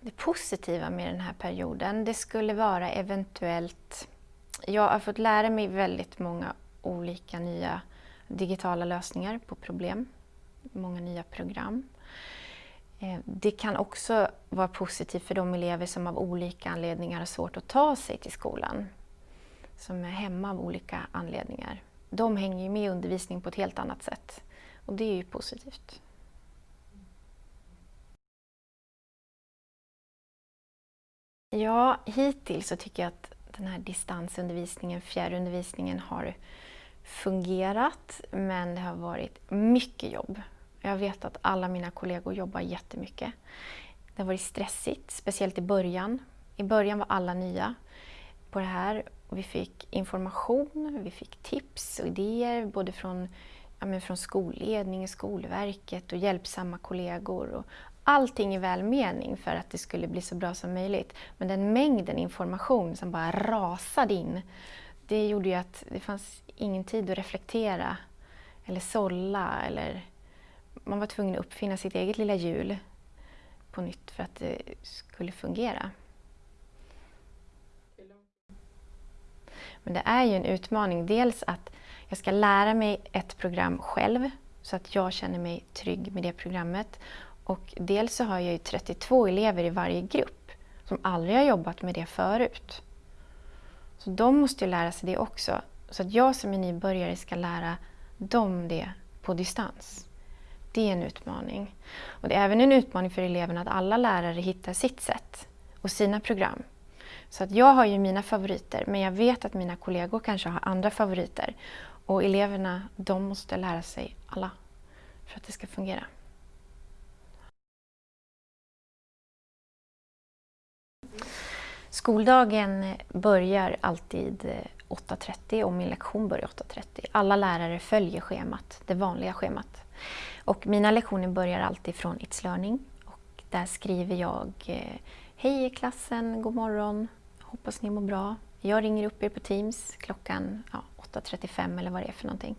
Det positiva med den här perioden, det skulle vara eventuellt... Jag har fått lära mig väldigt många olika nya digitala lösningar på problem. Många nya program. Eh, det kan också vara positivt för de elever som av olika anledningar har svårt att ta sig till skolan. Som är hemma av olika anledningar. De hänger ju med i undervisningen på ett helt annat sätt. Och det är ju positivt. Ja, hittills så tycker jag att den här distansundervisningen, fjärrundervisningen har fungerat men det har varit mycket jobb. Jag vet att alla mina kollegor jobbar jättemycket. Det har varit stressigt, speciellt i början. I början var alla nya på det här. Vi fick information, vi fick tips och idéer både från, ja, men från skolledning, Skolverket och hjälpsamma kollegor. Och allting i välmening för att det skulle bli så bra som möjligt. Men den mängden information som bara rasade in, det gjorde ju att det fanns ingen tid att reflektera eller sålla eller man var tvungen att uppfinna sitt eget lilla hjul på nytt för att det skulle fungera. Men det är ju en utmaning. Dels att jag ska lära mig ett program själv så att jag känner mig trygg med det programmet. Och dels så har jag ju 32 elever i varje grupp som aldrig har jobbat med det förut. Så de måste ju lära sig det också. Så att jag som är nybörjare ska lära dem det på distans. Det är en utmaning. Och det är även en utmaning för eleverna att alla lärare hittar sitt sätt och sina program. Så att jag har ju mina favoriter, men jag vet att mina kollegor kanske har andra favoriter. Och eleverna, de måste lära sig alla för att det ska fungera. Skoldagen börjar alltid eh, 8.30 och min lektion börjar 8.30. Alla lärare följer schemat, det vanliga schemat. Och mina lektioner börjar alltid från It's Learning. Och där skriver jag eh, Hej klassen, god morgon, hoppas ni mår bra. Jag ringer upp er på Teams klockan ja, 8.35 eller vad det är för någonting.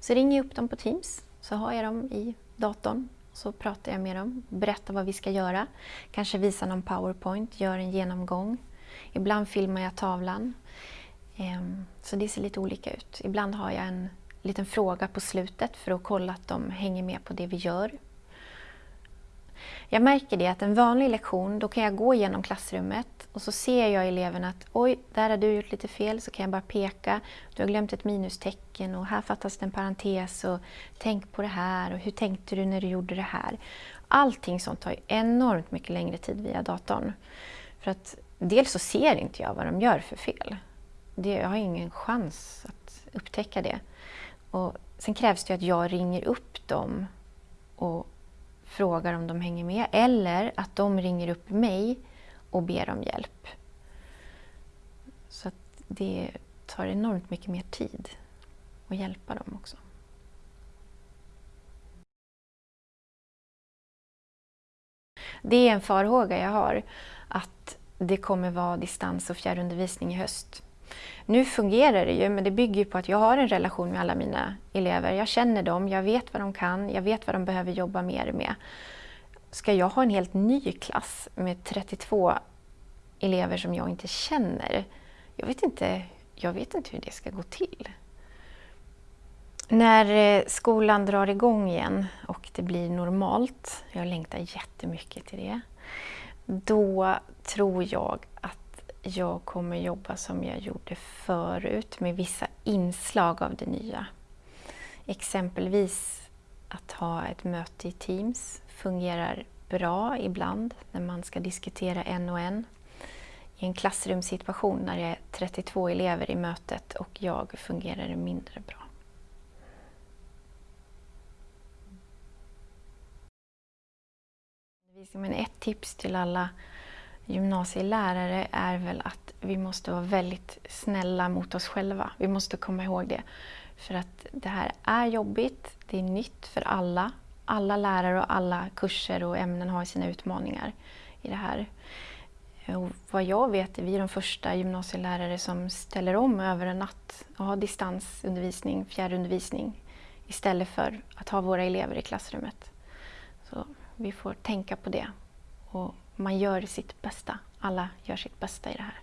Så ringer jag upp dem på Teams, så har jag dem i datorn. Så pratar jag med dem, berättar vad vi ska göra. Kanske visar någon powerpoint, gör en genomgång. Ibland filmar jag tavlan. Ehm, så det ser lite olika ut. Ibland har jag en liten fråga på slutet för att kolla att de hänger med på det vi gör. Jag märker det att en vanlig lektion, då kan jag gå igenom klassrummet och så ser jag eleven att oj, där har du gjort lite fel, så kan jag bara peka. Du har glömt ett minustecken och här fattas det en parentes och tänk på det här och hur tänkte du när du gjorde det här? Allting sånt tar enormt mycket längre tid via datorn. För att dels så ser inte jag vad de gör för fel. jag har ingen chans att upptäcka det. Och sen krävs det att jag ringer upp dem och frågar om de hänger med eller att de ringer upp mig och ber om hjälp. Så det tar enormt mycket mer tid att hjälpa dem också. Det är en farhåga jag har, att det kommer vara distans och fjärrundervisning i höst. Nu fungerar det ju, men det bygger på att jag har en relation med alla mina elever. Jag känner dem, jag vet vad de kan, jag vet vad de behöver jobba mer med. Ska jag ha en helt ny klass med 32 elever som jag inte känner? Jag vet inte, jag vet inte hur det ska gå till. När eh, skolan drar igång igen och det blir normalt, jag längtar jättemycket till det, då tror jag att jag kommer jobba som jag gjorde förut med vissa inslag av det nya. Exempelvis att ha ett möte i Teams fungerar bra ibland när man ska diskutera en och en. I en klassrumssituation när det är 32 elever i mötet och jag fungerar det mindre bra. Men ett tips till alla gymnasielärare är väl att vi måste vara väldigt snälla mot oss själva. Vi måste komma ihåg det. För att det här är jobbigt, det är nytt för alla. Alla lärare och alla kurser och ämnen har sina utmaningar i det här. Och vad jag vet är vi de första gymnasielärare som ställer om över en natt och har distansundervisning, fjärrundervisning istället för att ha våra elever i klassrummet. Så vi får tänka på det och man gör sitt bästa. Alla gör sitt bästa i det här.